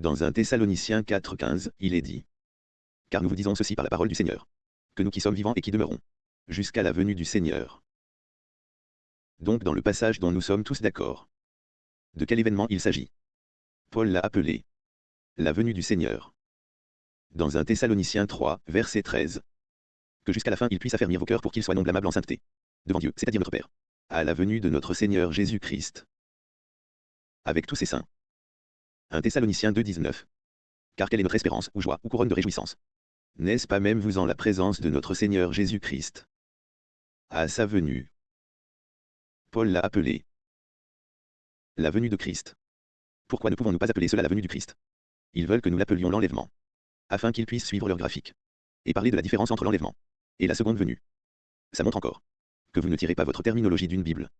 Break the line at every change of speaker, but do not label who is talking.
Dans un Thessaloniciens 4.15, il est dit. Car nous vous disons ceci par la parole du Seigneur. Que nous qui sommes vivants et qui demeurons. Jusqu'à la venue du Seigneur. Donc dans le passage dont nous sommes tous d'accord. De quel événement il s'agit? Paul l'a appelé. La venue du Seigneur. Dans un Thessaloniciens 3, verset 13. Que jusqu'à la fin il puisse affermir vos cœurs pour qu'ils soient non blâmables en sainteté. Devant Dieu, c'est-à-dire notre Père. À la venue de notre Seigneur Jésus-Christ. Avec tous ses saints. Un Thessaloniciens 2.19. Car quelle est notre espérance, ou joie, ou couronne de réjouissance? N'est-ce pas même vous en la présence de notre Seigneur Jésus-Christ? À sa venue. Paul l'a appelé. La venue de Christ. Pourquoi ne pouvons-nous pas appeler cela la venue du Christ? Ils veulent que nous l'appelions l'enlèvement. Afin qu'ils puissent suivre leur graphique. Et parler de la différence entre l'enlèvement et la seconde venue. Ça montre encore que vous ne tirez pas votre terminologie d'une Bible.